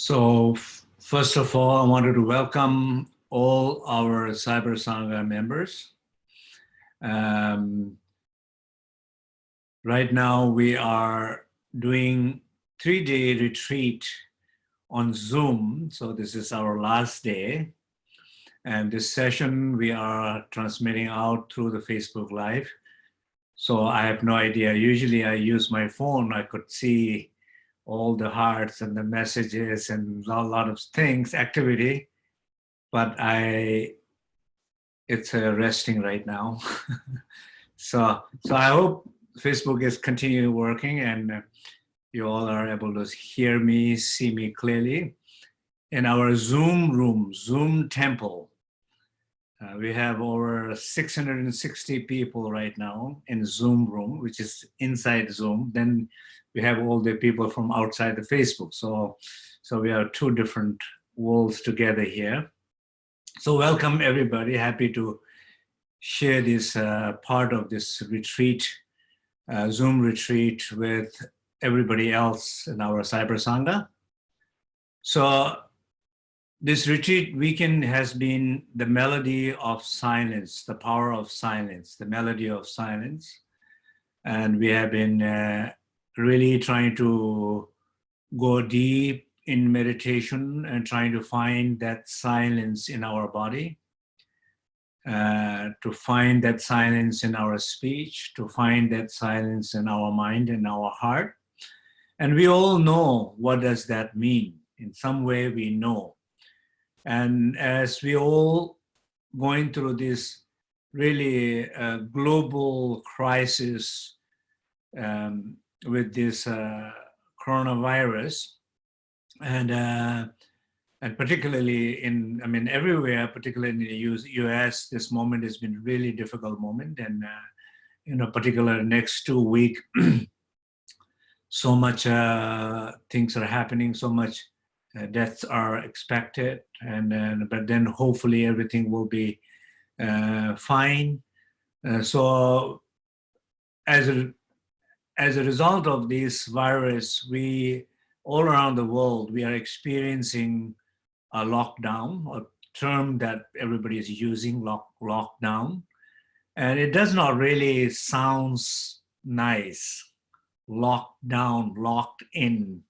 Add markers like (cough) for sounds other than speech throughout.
So first of all, I wanted to welcome all our Cyber Sangha members. Um, right now we are doing three-day retreat on Zoom. So this is our last day. And this session we are transmitting out through the Facebook Live. So I have no idea. Usually I use my phone. I could see all the hearts and the messages and a lot of things, activity. But I, it's uh, resting right now. (laughs) so, so I hope Facebook is continuing working and uh, you all are able to hear me, see me clearly. In our Zoom room, Zoom temple, uh, we have over 660 people right now in Zoom room, which is inside Zoom. Then we have all the people from outside the Facebook. So, so we are two different worlds together here. So welcome everybody. Happy to share this uh, part of this retreat, uh, Zoom retreat with everybody else in our Cyber Sangha. So this retreat weekend has been the melody of silence, the power of silence, the melody of silence. And we have been uh, really trying to go deep in meditation and trying to find that silence in our body, uh, to find that silence in our speech, to find that silence in our mind and our heart. And we all know what does that mean. In some way we know and as we all going through this really uh, global crisis um, with this uh, coronavirus, and uh, and particularly in, I mean, everywhere, particularly in the US, this moment has been really difficult moment. And, uh, know, particular next two week, (clears throat) so much uh, things are happening, so much uh, deaths are expected, and, and but then hopefully everything will be uh, fine. Uh, so as a as a result of this virus, we all around the world we are experiencing a lockdown, a term that everybody is using, lock lockdown, and it does not really sounds nice. Locked down, locked in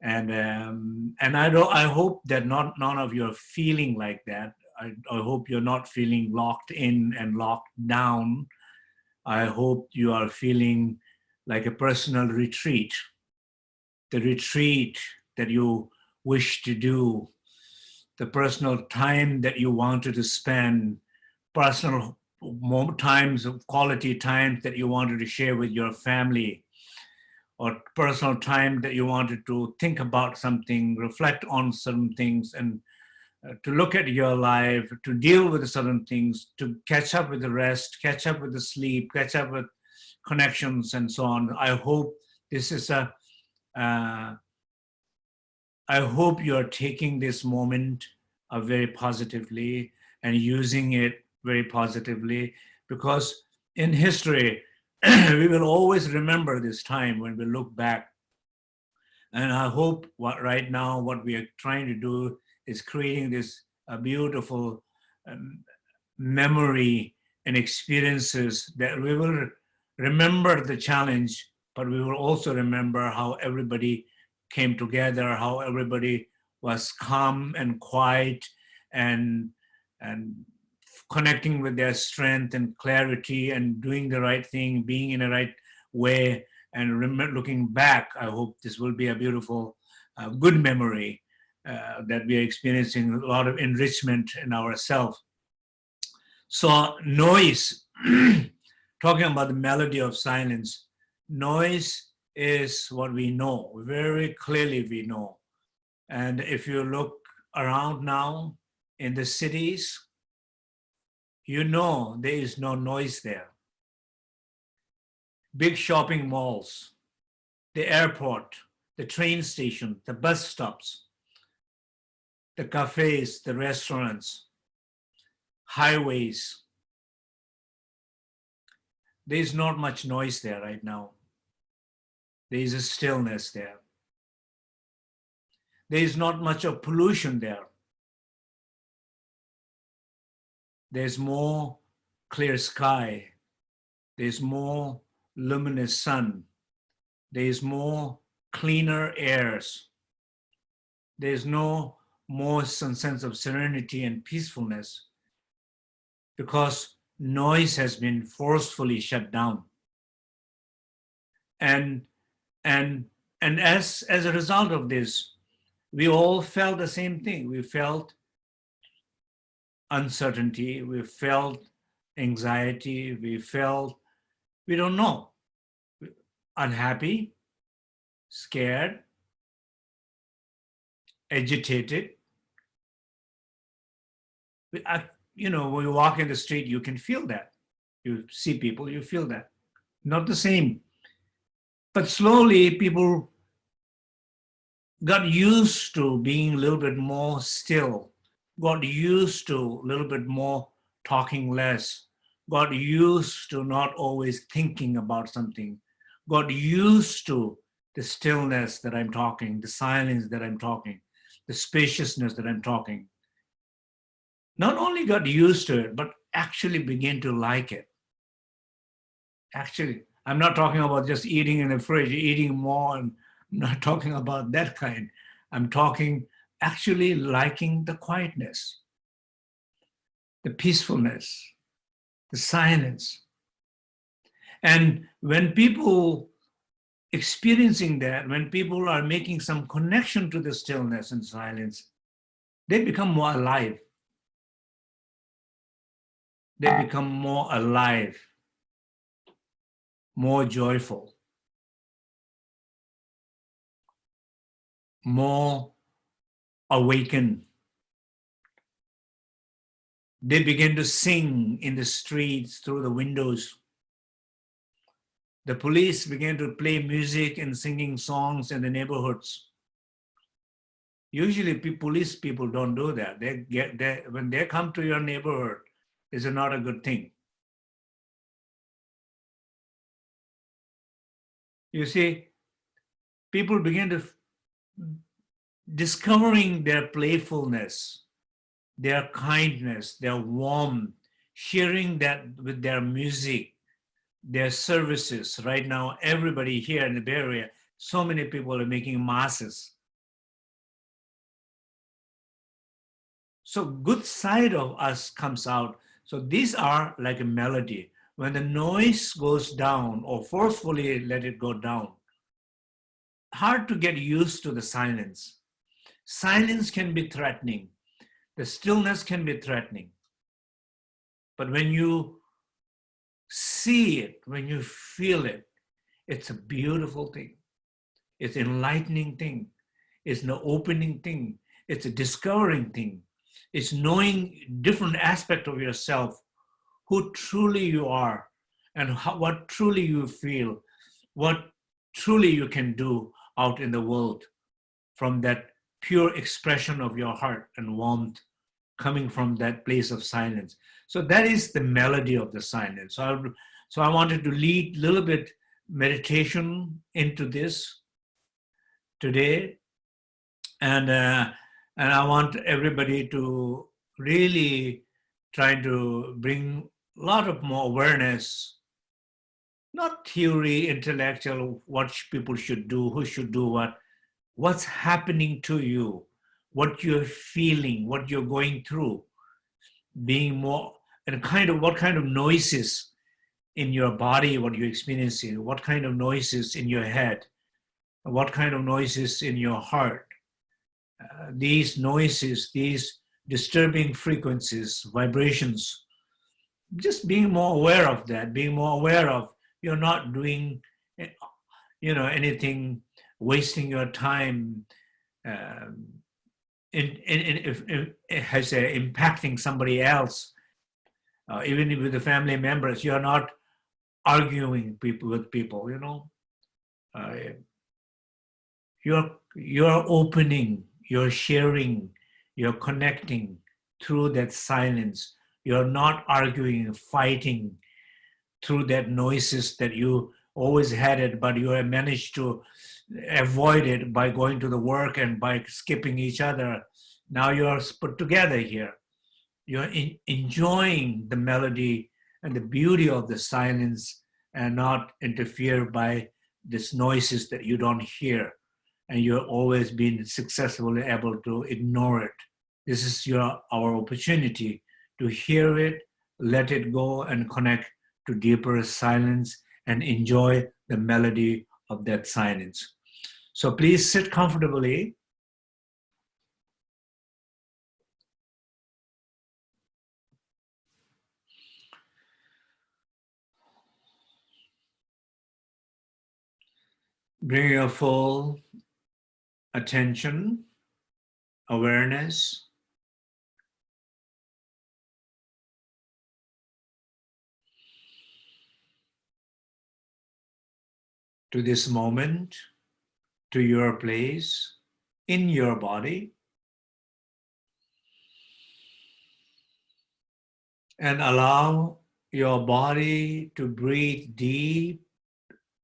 and um, and I don't I hope that not none of you are feeling like that. I, I hope you're not feeling locked in and locked down. I hope you are feeling like a personal retreat, the retreat that you wish to do, the personal time that you wanted to spend, personal times of quality times that you wanted to share with your family, or personal time that you wanted to think about something, reflect on certain things, and uh, to look at your life, to deal with certain things, to catch up with the rest, catch up with the sleep, catch up with connections and so on. I hope this is a. Uh, I hope you are taking this moment uh, very positively and using it very positively because in history, (clears throat) we will always remember this time when we look back. And I hope what right now, what we are trying to do is creating this uh, beautiful um, memory and experiences that we will remember the challenge, but we will also remember how everybody came together, how everybody was calm and quiet and, and connecting with their strength and clarity and doing the right thing, being in the right way, and looking back, I hope this will be a beautiful, uh, good memory uh, that we are experiencing a lot of enrichment in ourselves. So noise, (clears throat) talking about the melody of silence, noise is what we know, very clearly we know. And if you look around now in the cities, you know there is no noise there. Big shopping malls, the airport, the train station, the bus stops, the cafes, the restaurants, highways. There's not much noise there right now. There is a stillness there. There is not much of pollution there. There's more clear sky. There's more luminous sun. There's more cleaner airs. There's no more sense of serenity and peacefulness because noise has been forcefully shut down. And, and, and as, as a result of this, we all felt the same thing. We felt uncertainty, we felt anxiety, we felt, we don't know, unhappy, scared, agitated. You know, when you walk in the street, you can feel that. You see people, you feel that. Not the same. But slowly people got used to being a little bit more still, got used to a little bit more talking less, got used to not always thinking about something, got used to the stillness that I'm talking, the silence that I'm talking, the spaciousness that I'm talking. Not only got used to it, but actually begin to like it. Actually, I'm not talking about just eating in the fridge, eating more, and I'm not (laughs) talking about that kind. I'm talking actually liking the quietness, the peacefulness, the silence. And when people experiencing that, when people are making some connection to the stillness and silence, they become more alive. They become more alive, more joyful, more awakened. They begin to sing in the streets through the windows the police began to play music and singing songs in the neighborhoods. Usually police people don't do that. They get they, when they come to your neighborhood, is not a good thing. You see, people begin to discovering their playfulness, their kindness, their warmth, sharing that with their music, their services. Right now, everybody here in the Bay Area, so many people are making masses. So good side of us comes out. So these are like a melody. When the noise goes down or forcefully let it go down, hard to get used to the silence. Silence can be threatening. The stillness can be threatening. But when you see it, when you feel it, it's a beautiful thing. It's an enlightening thing. It's an opening thing. It's a discovering thing. It's knowing different aspect of yourself, who truly you are, and how, what truly you feel, what truly you can do out in the world from that pure expression of your heart and warmth coming from that place of silence. So that is the melody of the silence. So I, so I wanted to lead a little bit meditation into this today. And, uh, and I want everybody to really try to bring a lot of more awareness, not theory, intellectual, what people should do, who should do what, what's happening to you, what you're feeling, what you're going through, being more and kind of what kind of noises in your body, what you're experiencing, what kind of noises in your head, what kind of noises in your heart. Uh, these noises, these disturbing frequencies, vibrations, just being more aware of that, being more aware of you're not doing, you know, anything, wasting your time, um, in, in, in, has impacting somebody else uh, even with the family members, you're not arguing people with people, you know. Uh, you're, you're opening, you're sharing, you're connecting through that silence. You're not arguing, fighting through that noises that you always had it, but you have managed to avoid it by going to the work and by skipping each other. Now you're put together here. You're in, enjoying the melody and the beauty of the silence and not interfere by these noises that you don't hear. And you're always been successfully able to ignore it. This is your our opportunity to hear it, let it go and connect to deeper silence and enjoy the melody of that silence. So please sit comfortably. Bring your full attention, awareness to this moment, to your place in your body. And allow your body to breathe deep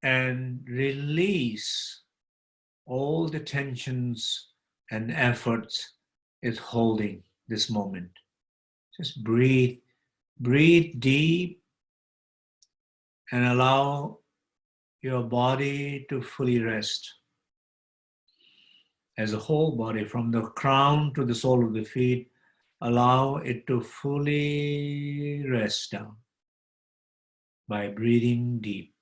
and release all the tensions and efforts is holding this moment. Just breathe, breathe deep and allow your body to fully rest. As a whole body, from the crown to the sole of the feet, allow it to fully rest down by breathing deep.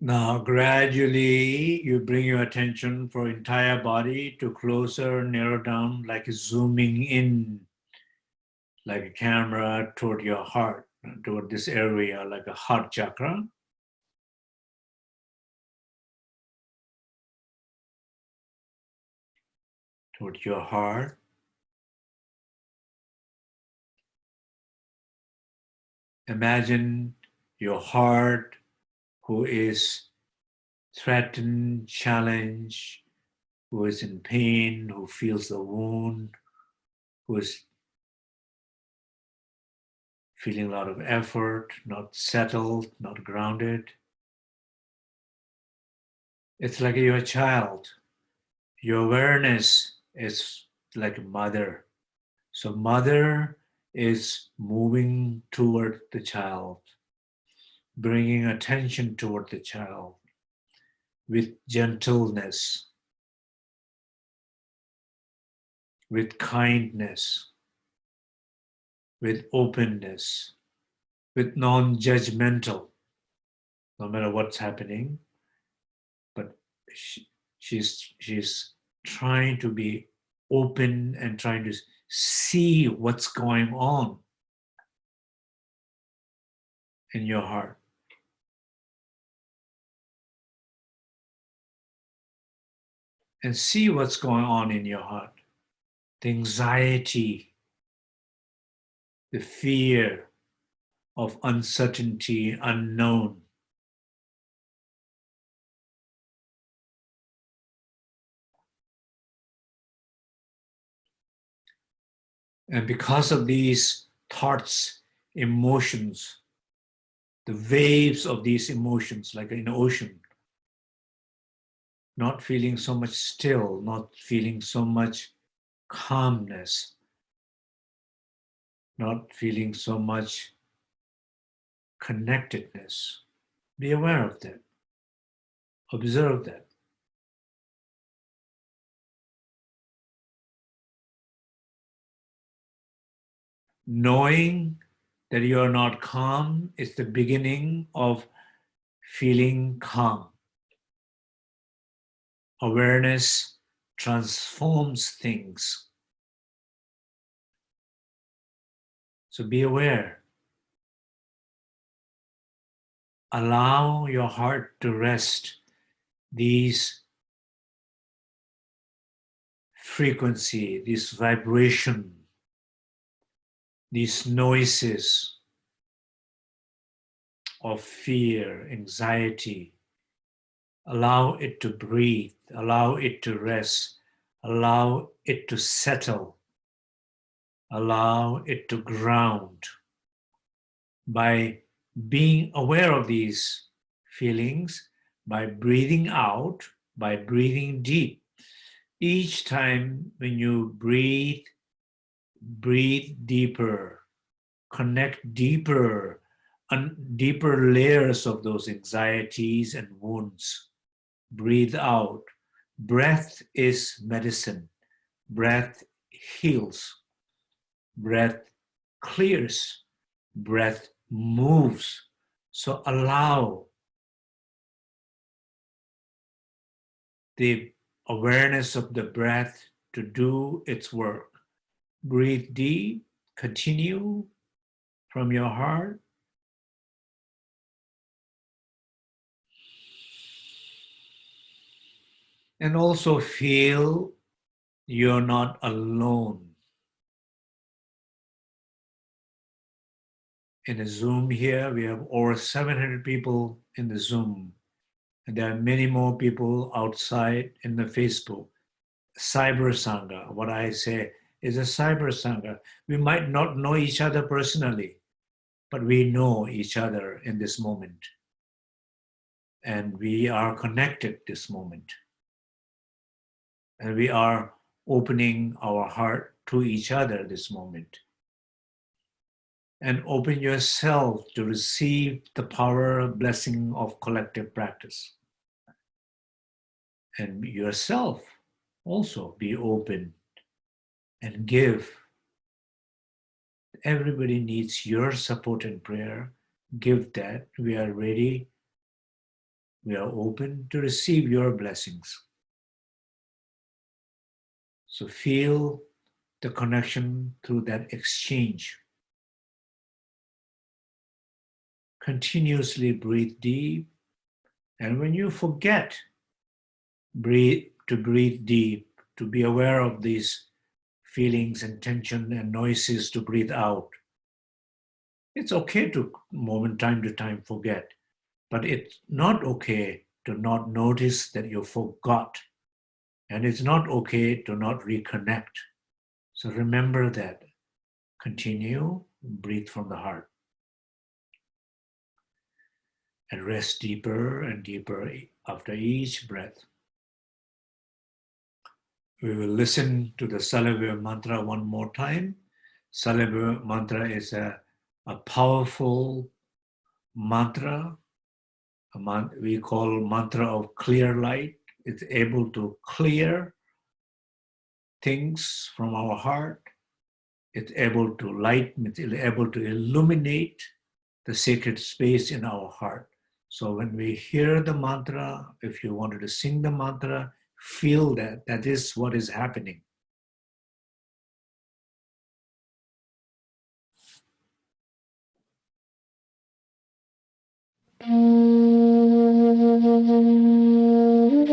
Now, gradually, you bring your attention for entire body to closer, narrow down, like zooming in, like a camera toward your heart, toward this area, like a heart chakra. Toward your heart. Imagine your heart who is threatened, challenged, who is in pain, who feels the wound, who is feeling a lot of effort, not settled, not grounded. It's like you're a child. Your awareness is like a mother. So mother is moving toward the child bringing attention toward the child with gentleness, with kindness, with openness, with non-judgmental, no matter what's happening. But she, she's, she's trying to be open and trying to see what's going on in your heart. And see what's going on in your heart. The anxiety, the fear of uncertainty, unknown. And because of these thoughts, emotions, the waves of these emotions, like in an ocean, not feeling so much still, not feeling so much calmness, not feeling so much connectedness. Be aware of that. Observe that. Knowing that you are not calm is the beginning of feeling calm. Awareness transforms things. So be aware. Allow your heart to rest these frequency, this vibration, these noises of fear, anxiety. Allow it to breathe, allow it to rest, allow it to settle, allow it to ground. By being aware of these feelings, by breathing out, by breathing deep. Each time when you breathe, breathe deeper, connect deeper, and deeper layers of those anxieties and wounds. Breathe out. Breath is medicine. Breath heals. Breath clears. Breath moves. So allow the awareness of the breath to do its work. Breathe deep, continue from your heart. And also feel you're not alone. In a Zoom here, we have over 700 people in the Zoom. And there are many more people outside in the Facebook. Cyber Sangha, what I say is a cyber Sangha. We might not know each other personally, but we know each other in this moment. And we are connected this moment. And we are opening our heart to each other this moment. And open yourself to receive the power blessing of collective practice and yourself also be open and give. Everybody needs your support and prayer. Give that. We are ready. We are open to receive your blessings. So feel the connection through that exchange. Continuously breathe deep. And when you forget breathe, to breathe deep, to be aware of these feelings and tension and noises to breathe out. It's okay to moment time to time forget, but it's not okay to not notice that you forgot. And it's not okay to not reconnect. So remember that. Continue, breathe from the heart. And rest deeper and deeper after each breath. We will listen to the Salabhya mantra one more time. Salabhya mantra is a, a powerful mantra. Man, we call mantra of clear light it's able to clear things from our heart. It's able to lighten, it's able to illuminate the sacred space in our heart. So when we hear the mantra, if you wanted to sing the mantra, feel that, that is what is happening. Mm -hmm.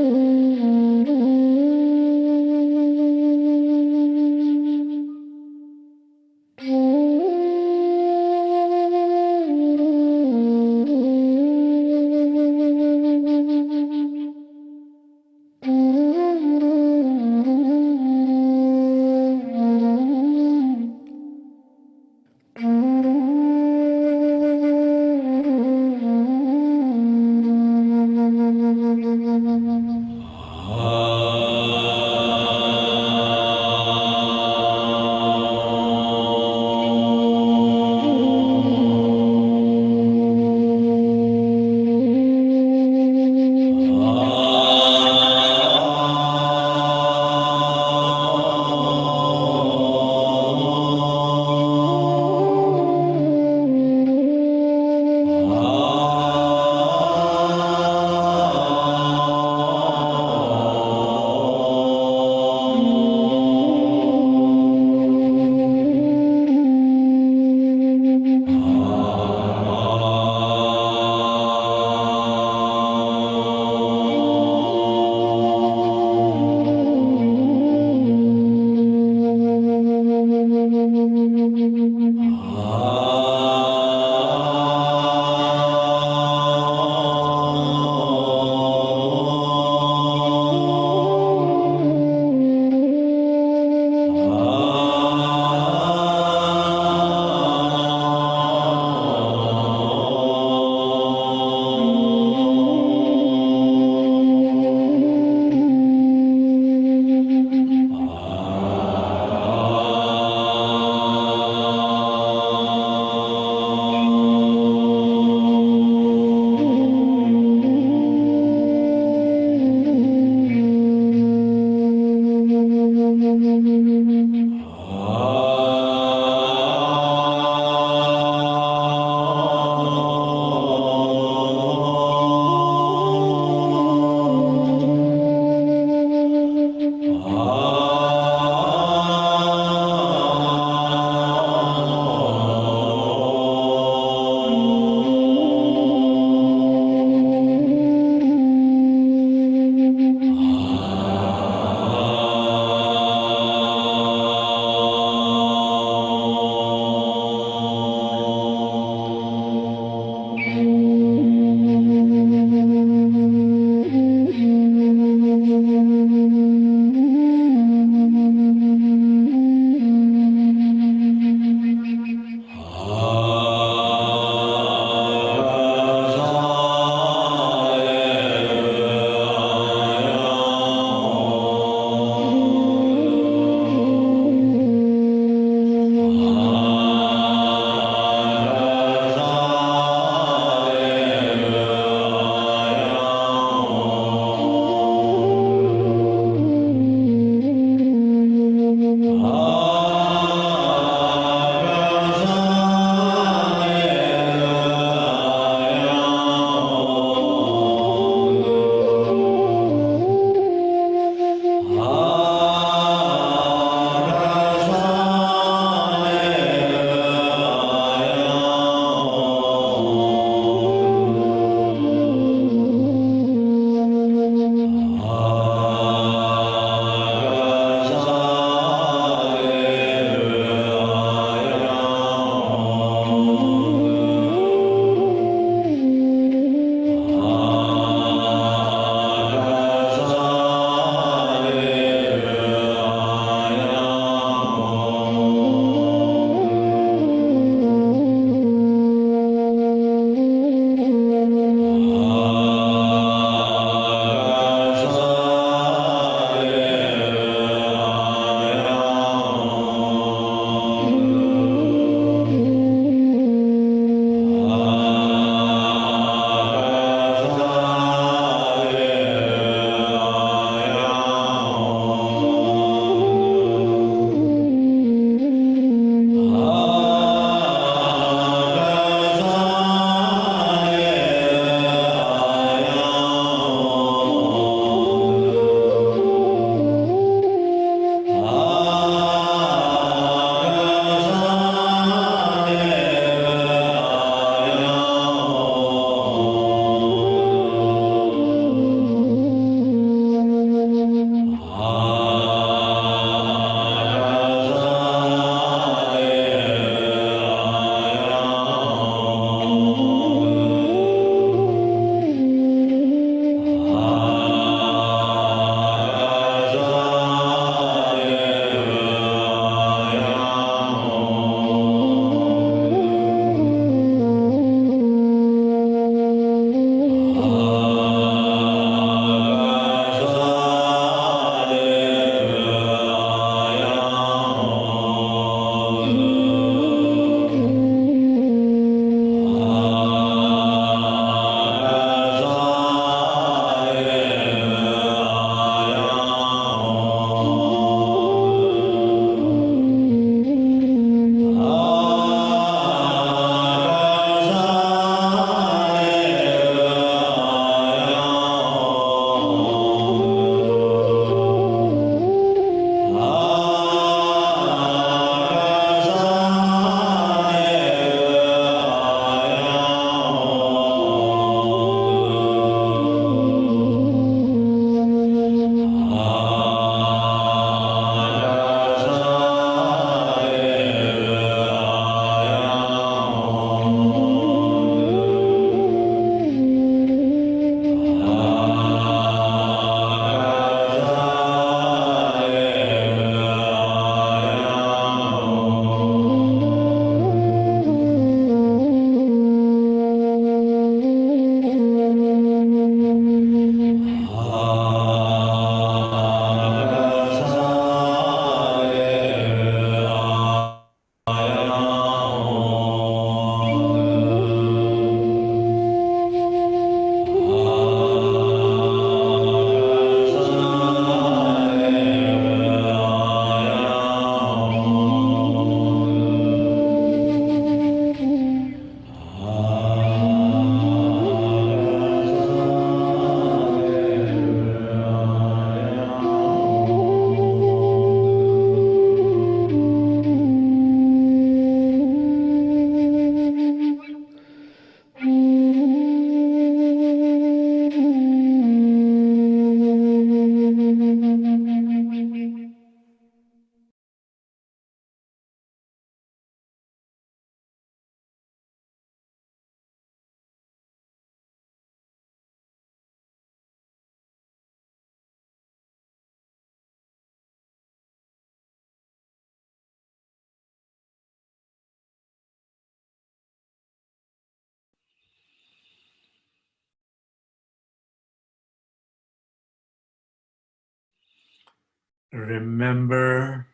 Remember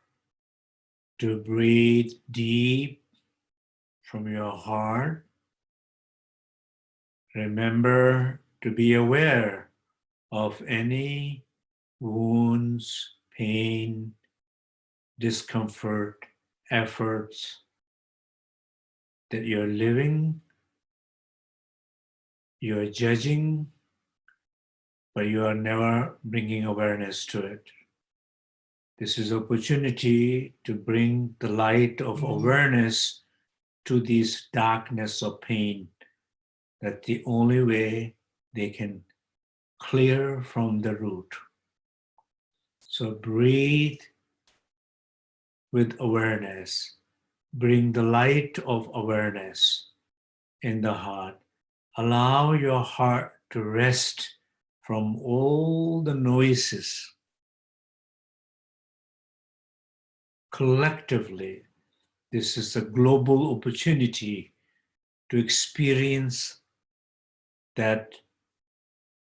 to breathe deep from your heart. Remember to be aware of any wounds, pain, discomfort, efforts that you're living, you're judging, but you are never bringing awareness to it. This is opportunity to bring the light of Mhm. awareness to this darkness of pain. That the only way they can clear from the root. So breathe with awareness. Bring the light of awareness in the heart. Allow your heart to rest from all the noises. Collectively, this is a global opportunity to experience that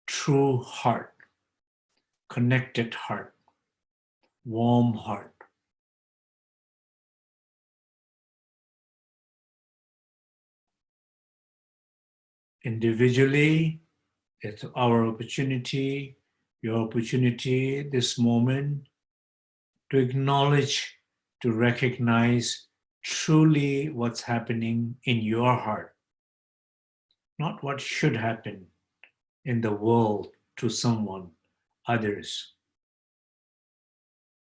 true heart, connected heart, warm heart. Individually, it's our opportunity, your opportunity, this moment, to acknowledge, to recognize truly what's happening in your heart, not what should happen in the world to someone, others,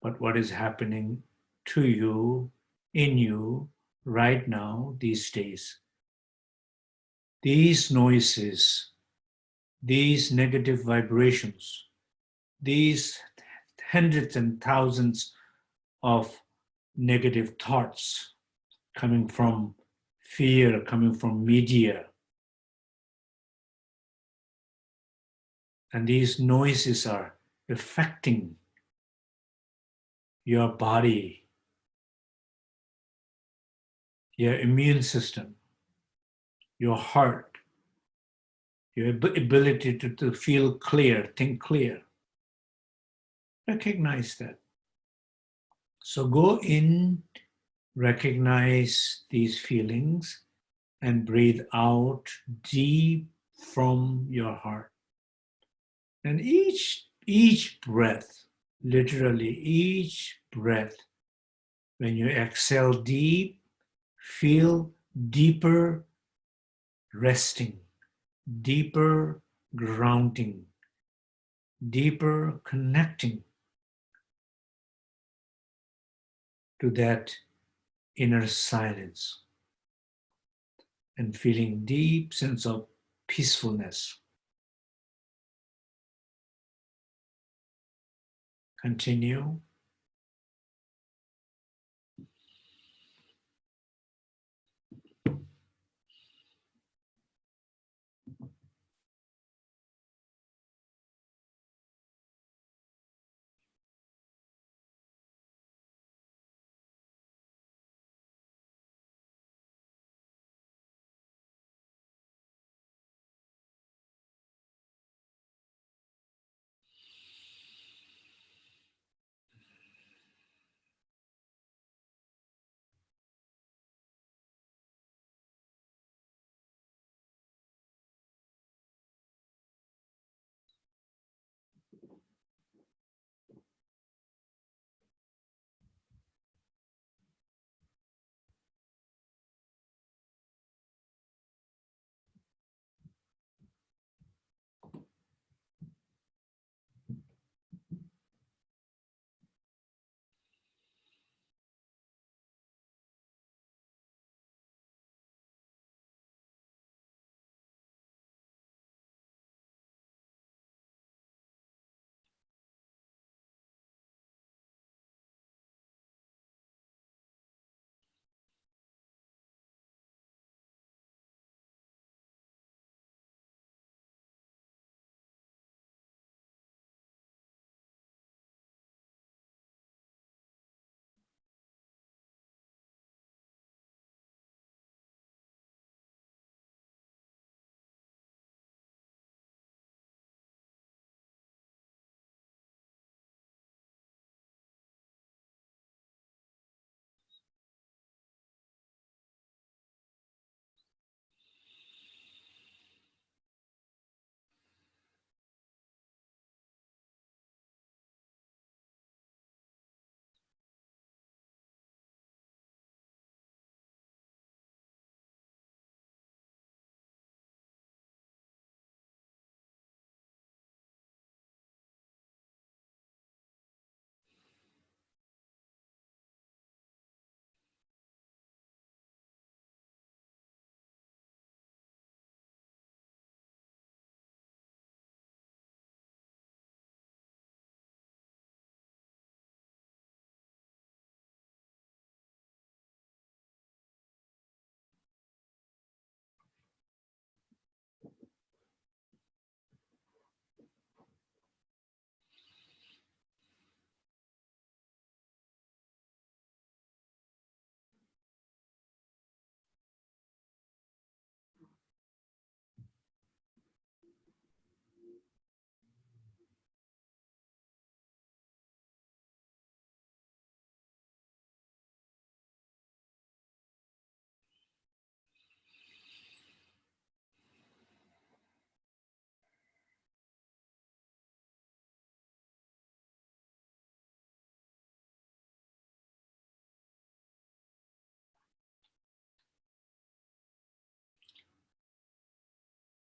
but what is happening to you, in you, right now, these days. These noises, these negative vibrations, these hundreds and thousands of negative thoughts coming from fear, coming from media. And these noises are affecting your body, your immune system, your heart, your ability to, to feel clear, think clear. Recognize that. So go in, recognize these feelings, and breathe out deep from your heart. And each each breath, literally each breath, when you exhale deep, feel deeper resting, deeper grounding, deeper connecting to that inner silence and feeling deep sense of peacefulness. Continue.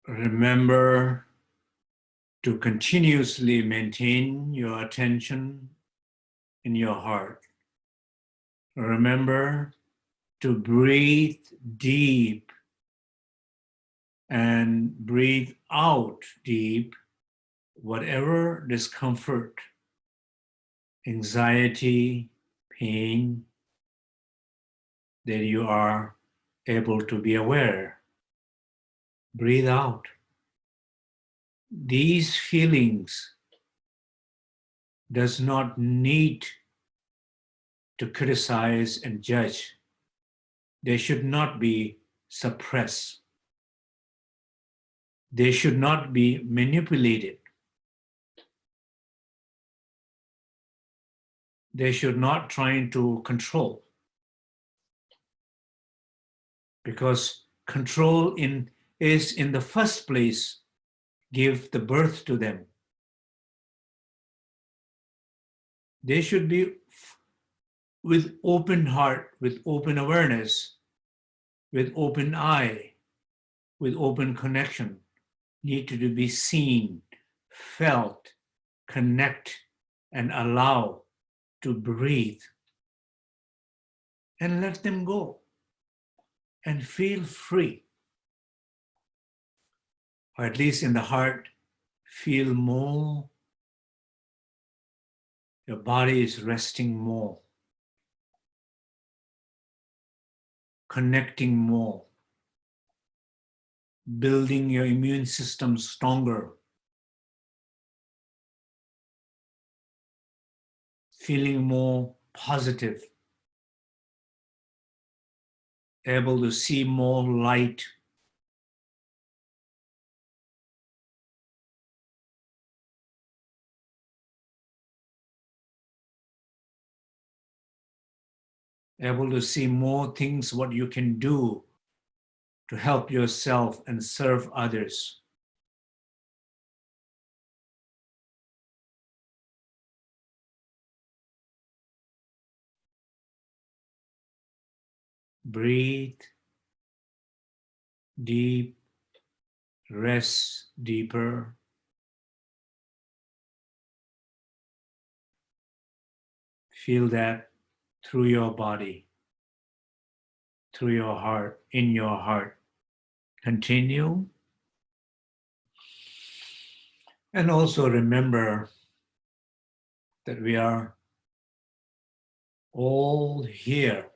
Remember to continuously maintain your attention in your heart. Remember to breathe deep and breathe out deep whatever discomfort, anxiety, pain that you are able to be aware. Breathe out. These feelings does not need to criticize and judge. They should not be suppressed. They should not be manipulated. They should not try to control. Because control in, is in the first place give the birth to them. They should be with open heart, with open awareness, with open eye, with open connection, need to be seen, felt, connect, and allow to breathe. And let them go and feel free. Or at least in the heart, feel more. Your body is resting more. connecting more, building your immune system stronger, feeling more positive, able to see more light, able to see more things what you can do to help yourself and serve others. Breathe deep, rest deeper. Feel that through your body, through your heart, in your heart. Continue. And also remember that we are all here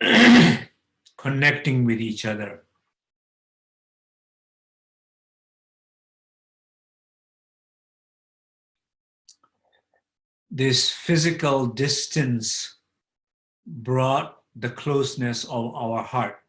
(clears throat) connecting with each other. This physical distance brought the closeness of our heart.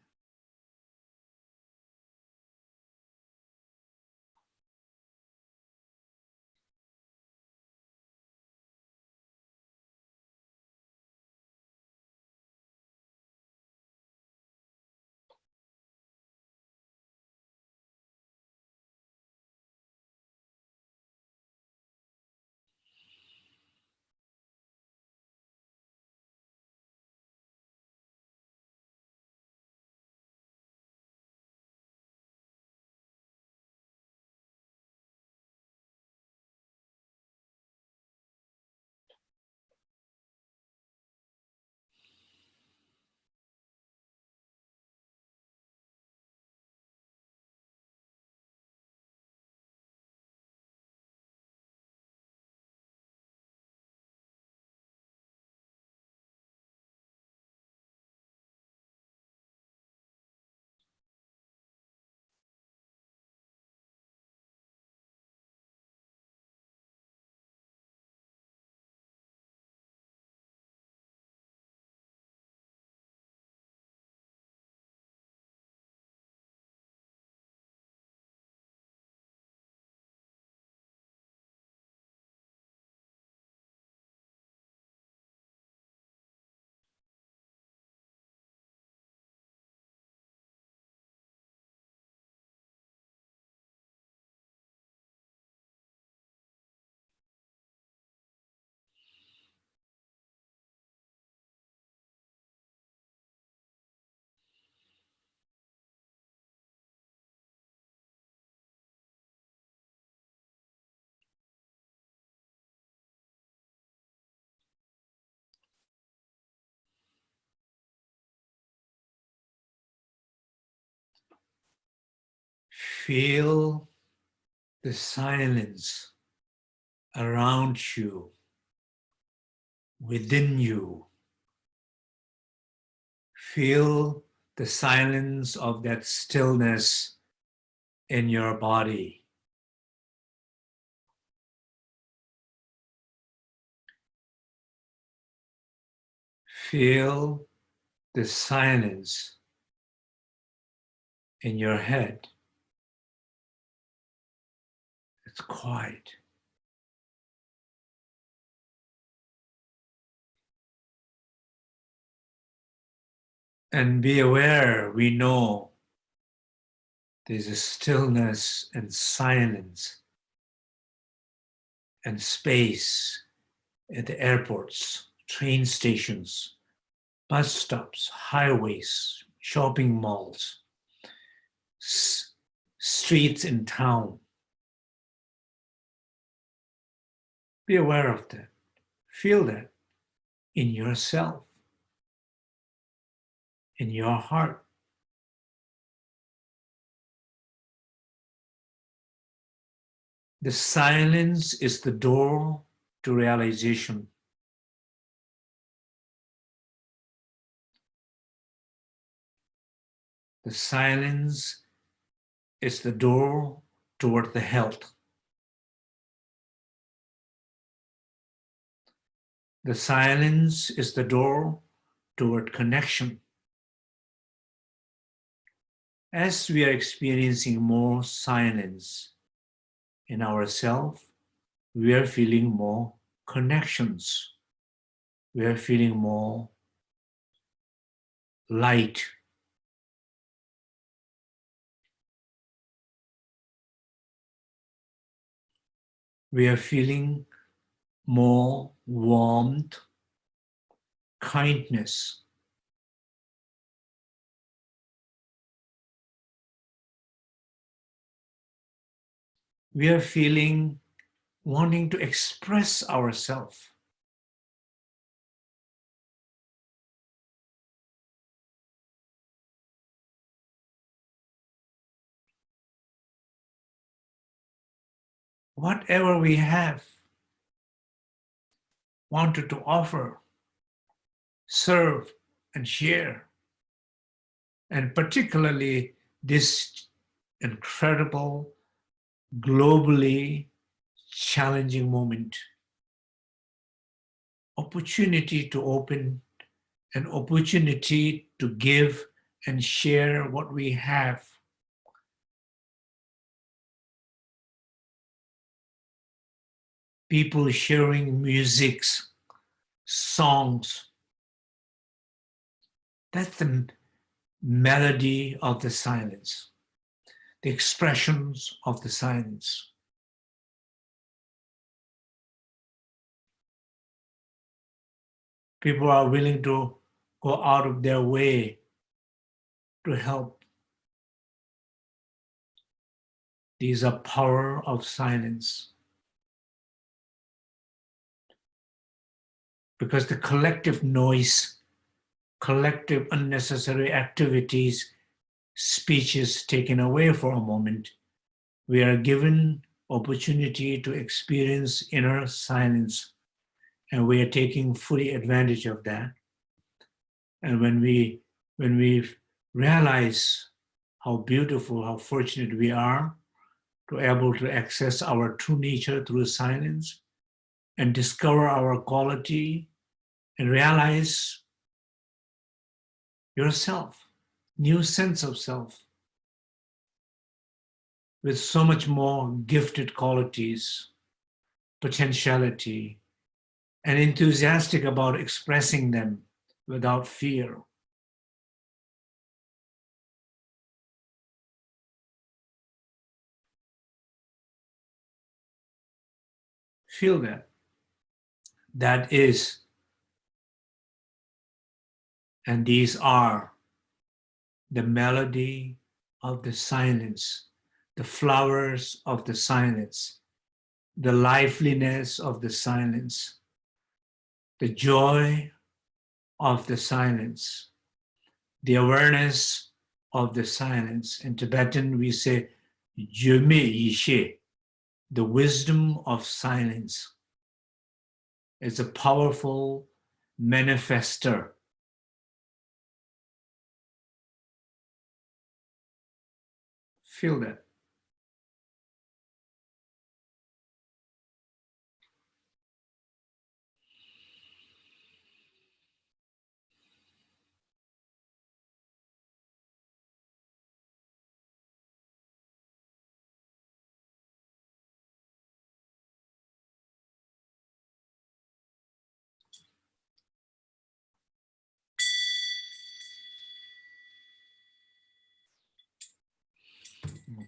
Feel the silence around you, within you. Feel the silence of that stillness in your body. Feel the silence in your head. It's quiet. And be aware, we know there's a stillness and silence and space at the airports, train stations, bus stops, highways, shopping malls, streets in town. Be aware of that. Feel that in yourself, in your heart. The silence is the door to realization. The silence is the door toward the health. The silence is the door toward connection. As we are experiencing more silence in ourselves, we are feeling more connections. We are feeling more light. We are feeling more warmth, kindness. We are feeling wanting to express ourselves. Whatever we have, wanted to offer, serve, and share. And particularly this incredible, globally challenging moment. Opportunity to open, an opportunity to give and share what we have. People sharing musics, songs. That's the melody of the silence, the expressions of the silence. People are willing to go out of their way to help. These are power of silence. Because the collective noise, collective unnecessary activities, speeches taken away for a moment, we are given opportunity to experience inner silence and we are taking fully advantage of that. And when we, when we realize how beautiful, how fortunate we are to able to access our true nature through silence and discover our quality and realize yourself, new sense of self, with so much more gifted qualities, potentiality, and enthusiastic about expressing them without fear. Feel that. That is and these are the melody of the silence, the flowers of the silence, the liveliness of the silence, the joy of the silence, the awareness of the silence. In Tibetan, we say, the wisdom of silence. It's a powerful manifester. Feel that.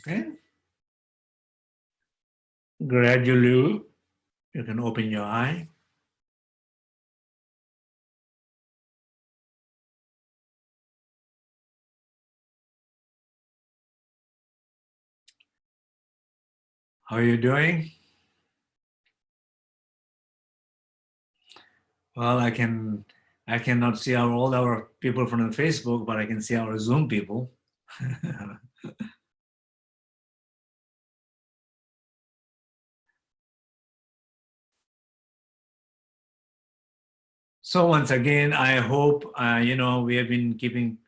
Okay. Gradually, you can open your eye. How are you doing? Well, I can I cannot see our, all our people from the Facebook, but I can see our Zoom people. (laughs) So once again, I hope, uh, you know, we have been keeping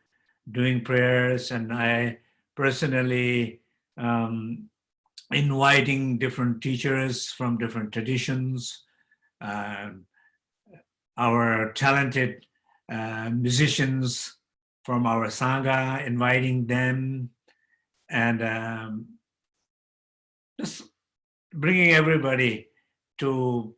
doing prayers and I personally um, inviting different teachers from different traditions, uh, our talented uh, musicians from our Sangha, inviting them and um, just bringing everybody to,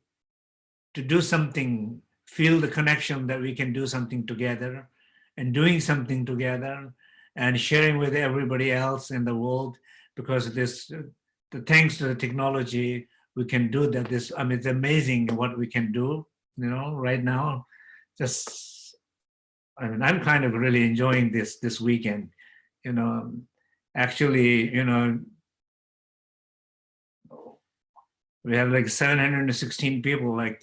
to do something feel the connection that we can do something together and doing something together and sharing with everybody else in the world because this the thanks to the technology we can do that. This i mean it's amazing what we can do you know right now. Just i mean i'm kind of really enjoying this this weekend you know. Actually you know we have like 716 people like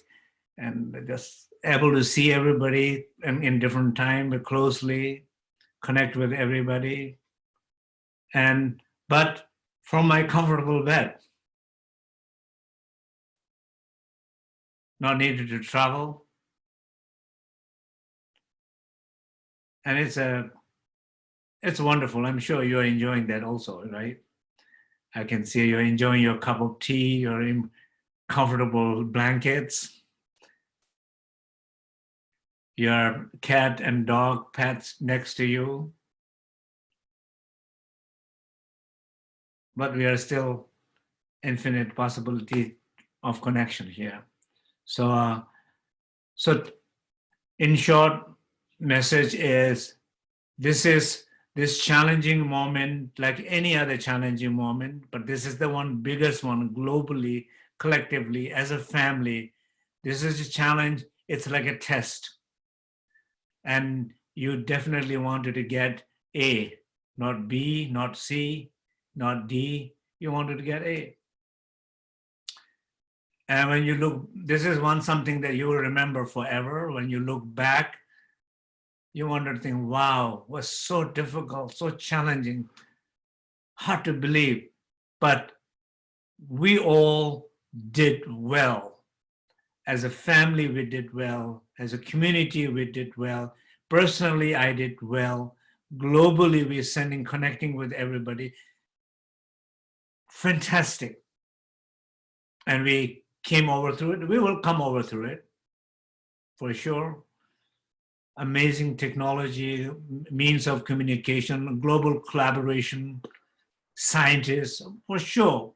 and just able to see everybody in, in different time, but closely connect with everybody. And, but from my comfortable bed, not needed to travel. And it's a, it's wonderful. I'm sure you're enjoying that also, right? I can see you're enjoying your cup of tea, your comfortable blankets your cat and dog pets next to you. But we are still infinite possibility of connection here. So, uh, so in short, message is this is this challenging moment like any other challenging moment, but this is the one biggest one globally, collectively, as a family. This is a challenge. It's like a test and you definitely wanted to get A, not B, not C, not D, you wanted to get A. And when you look, this is one something that you will remember forever. When you look back, you want to think, wow, was so difficult, so challenging, hard to believe. But we all did well as a family, we did well. As a community, we did well. Personally, I did well. Globally, we're sending, connecting with everybody. Fantastic. And we came over through it. We will come over through it, for sure. Amazing technology, means of communication, global collaboration, scientists, for sure.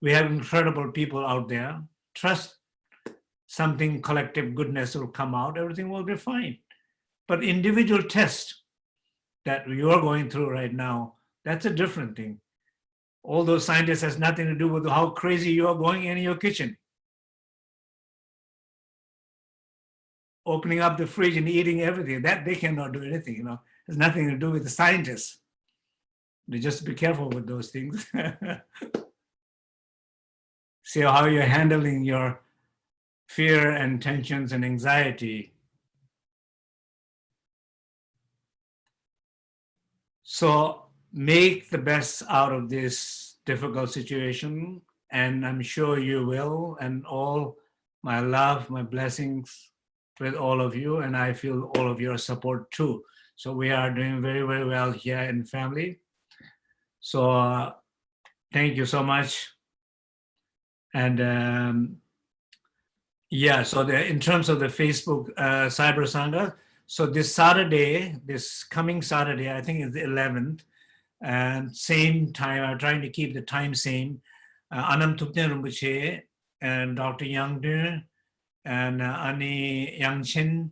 We have incredible people out there. Trust something collective goodness will come out, everything will be fine. But individual test that you're going through right now, that's a different thing. All those scientists has nothing to do with how crazy you are going in your kitchen. Opening up the fridge and eating everything, that they cannot do anything, you know. It has nothing to do with the scientists. They just be careful with those things. (laughs) See how you're handling your fear and tensions and anxiety. So make the best out of this difficult situation, and I'm sure you will. And all my love, my blessings with all of you, and I feel all of your support too. So we are doing very, very well here in family. So uh, thank you so much. And um, yeah, so the, in terms of the Facebook uh, Cyber Sangha, so this Saturday, this coming Saturday, I think it's the 11th, and same time, I'm trying to keep the time same. Uh, Anam Thubten Rinpoche and Dr. Yang and uh, Ani Yang Chin.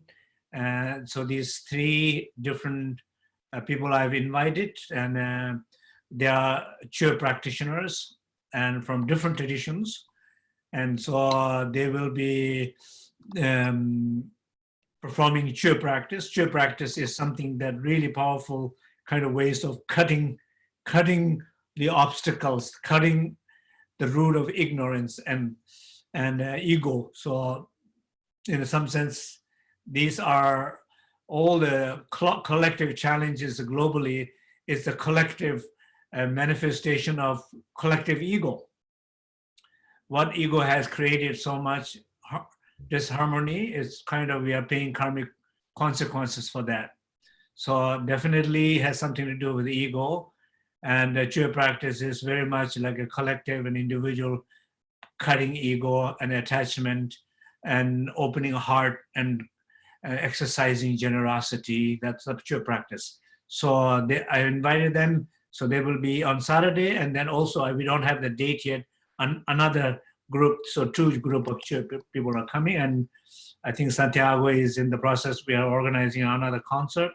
Uh, so these three different uh, people I've invited and uh, they are Chöd practitioners and from different traditions. And so they will be um, performing Chöd practice. Chöd practice is something that really powerful kind of ways of cutting, cutting the obstacles, cutting the root of ignorance and and uh, ego. So, in some sense, these are all the collective challenges globally. Is the collective uh, manifestation of collective ego. What ego has created so much disharmony is kind of we are paying karmic consequences for that. So definitely has something to do with the ego. And the Chöd practice is very much like a collective and individual cutting ego and attachment and opening a heart and uh, exercising generosity. That's the Chöd practice. So they, I invited them. So they will be on Saturday. And then also we don't have the date yet. An, another group, so two group of people are coming. And I think Santiago is in the process. We are organizing another concert.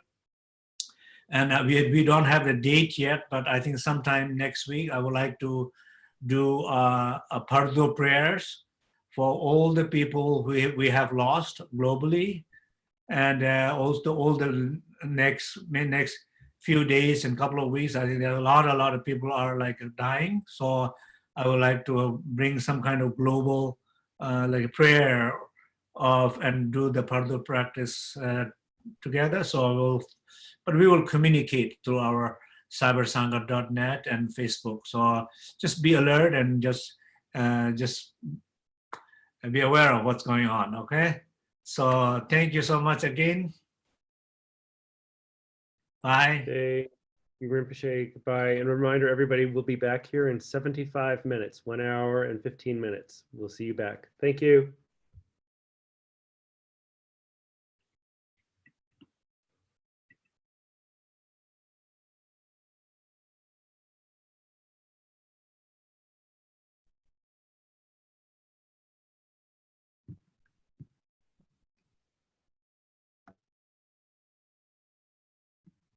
And uh, we, we don't have the date yet, but I think sometime next week, I would like to do uh, a Bardo prayers for all the people who we have lost globally. And uh, also all the next, next few days and couple of weeks, I think there are a lot, a lot of people are like dying. So I would like to bring some kind of global uh, like prayer of and do the Bardo practice uh, together. So I will but we will communicate through our cybersangha.net and Facebook. So just be alert and just uh, just be aware of what's going on, okay? So thank you so much again. Bye. Hey, Rinpoche, goodbye. And a reminder, everybody we'll be back here in 75 minutes, one hour and 15 minutes. We'll see you back. Thank you.